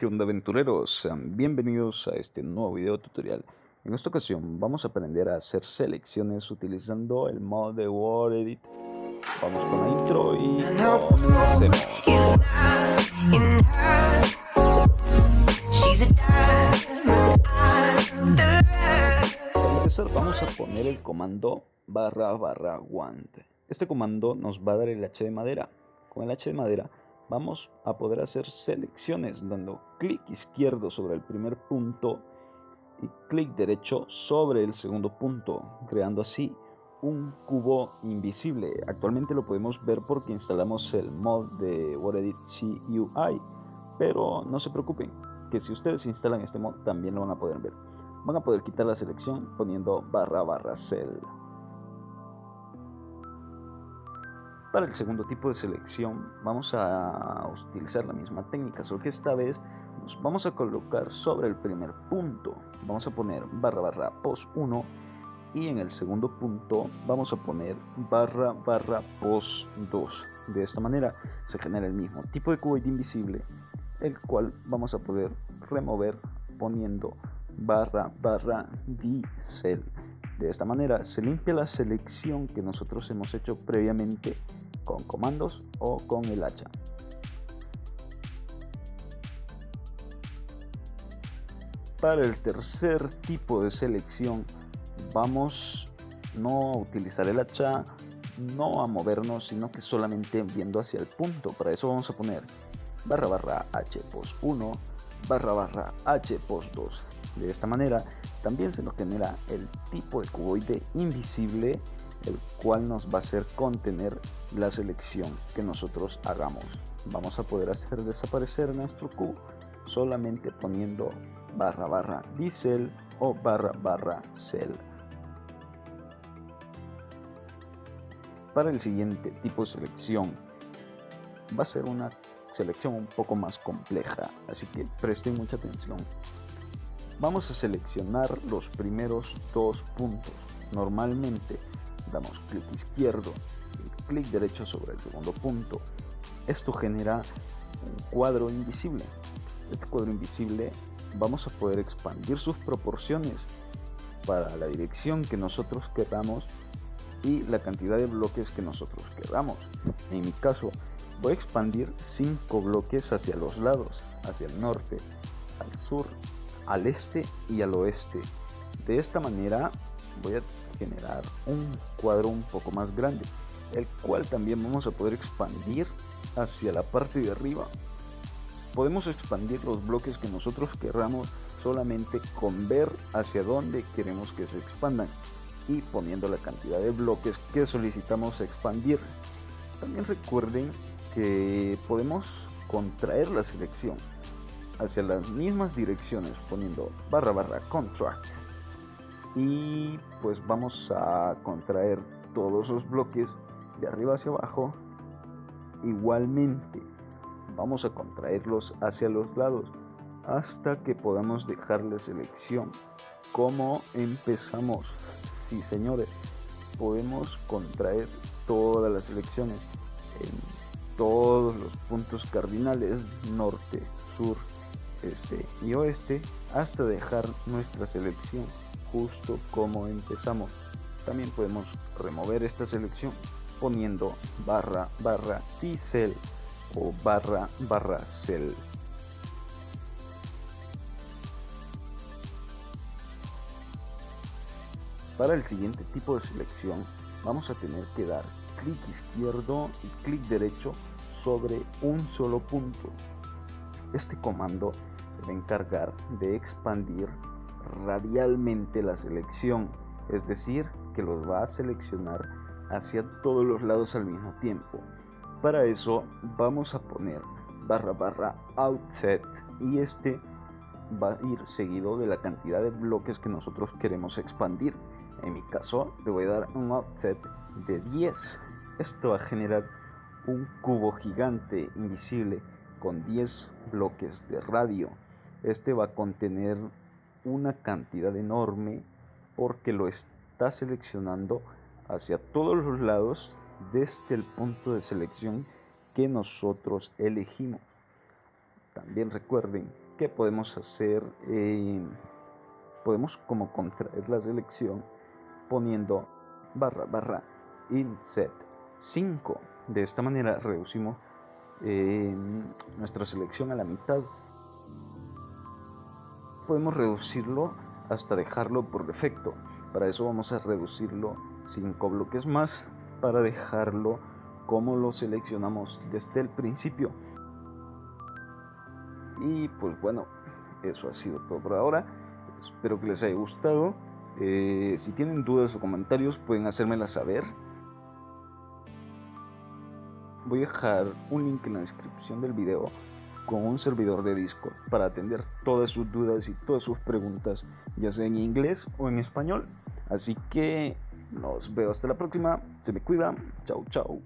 ¿Qué onda aventureros? Bienvenidos a este nuevo video tutorial. En esta ocasión vamos a aprender a hacer selecciones utilizando el modo de Word Edit. Vamos con la intro y. Para empezar vamos a poner el comando barra barra guante. Este comando nos va a dar el H de madera. Con el H de madera vamos a poder hacer selecciones dando clic izquierdo sobre el primer punto y clic derecho sobre el segundo punto, creando así un cubo invisible. Actualmente lo podemos ver porque instalamos el mod de WordEdit CUI, pero no se preocupen, que si ustedes instalan este mod también lo van a poder ver. Van a poder quitar la selección poniendo barra barra cell. Para el segundo tipo de selección vamos a utilizar la misma técnica, solo que esta vez nos vamos a colocar sobre el primer punto. Vamos a poner barra barra post 1 y en el segundo punto vamos a poner barra barra post 2. De esta manera se genera el mismo tipo de cuboid invisible, el cual vamos a poder remover poniendo barra barra diesel. De esta manera se limpia la selección que nosotros hemos hecho previamente con comandos o con el hacha. Para el tercer tipo de selección vamos no a utilizar el hacha, no a movernos, sino que solamente viendo hacia el punto. Para eso vamos a poner barra barra h post 1 barra barra h post 2. De esta manera también se nos genera el tipo de cuboide invisible el cual nos va a hacer contener la selección que nosotros hagamos. Vamos a poder hacer desaparecer nuestro cubo solamente poniendo barra barra diesel o barra barra cell. Para el siguiente tipo de selección va a ser una selección un poco más compleja, así que presten mucha atención. Vamos a seleccionar los primeros dos puntos. Normalmente damos clic izquierdo y clic derecho sobre el segundo punto. Esto genera un cuadro invisible. Este cuadro invisible vamos a poder expandir sus proporciones para la dirección que nosotros queramos y la cantidad de bloques que nosotros queramos. En mi caso, voy a expandir 5 bloques hacia los lados, hacia el norte, al sur, al este y al oeste. De esta manera voy a generar un cuadro un poco más grande, el cual también vamos a poder expandir hacia la parte de arriba. Podemos expandir los bloques que nosotros querramos solamente con ver hacia dónde queremos que se expandan y poniendo la cantidad de bloques que solicitamos expandir. También recuerden que podemos contraer la selección hacia las mismas direcciones poniendo barra barra contract. Y pues vamos a contraer todos los bloques de arriba hacia abajo. Igualmente vamos a contraerlos hacia los lados hasta que podamos dejar la selección. Como empezamos sí señores podemos contraer todas las selecciones en todos los puntos cardinales norte sur este y oeste hasta dejar nuestra selección justo como empezamos. También podemos remover esta selección poniendo barra barra cell o barra barra cell. Para el siguiente tipo de selección vamos a tener que dar clic izquierdo y clic derecho sobre un solo punto. Este comando se va a encargar de expandir radialmente la selección, es decir, que los va a seleccionar hacia todos los lados al mismo tiempo. Para eso vamos a poner barra barra outset y este va a ir seguido de la cantidad de bloques que nosotros queremos expandir. En mi caso le voy a dar un outset de 10. Esto va a generar un cubo gigante invisible con 10 bloques de radio. Este va a contener una cantidad enorme porque lo está seleccionando hacia todos los lados desde el punto de selección que nosotros elegimos. También recuerden que podemos hacer, eh, podemos como contraer la selección poniendo barra barra inset 5. De esta manera reducimos eh, nuestra selección a la mitad. Podemos reducirlo hasta dejarlo por defecto. Para eso vamos a reducirlo 5 bloques más para dejarlo como lo seleccionamos desde el principio. Y pues bueno, eso ha sido todo por ahora. Espero que les haya gustado. Eh, si tienen dudas o comentarios pueden hacérmela saber. Voy a dejar un link en la descripción del video con un servidor de Discord para atender todas sus dudas y todas sus preguntas, ya sea en inglés o en español. Así que nos veo hasta la próxima. Se me cuida. Chao, chao.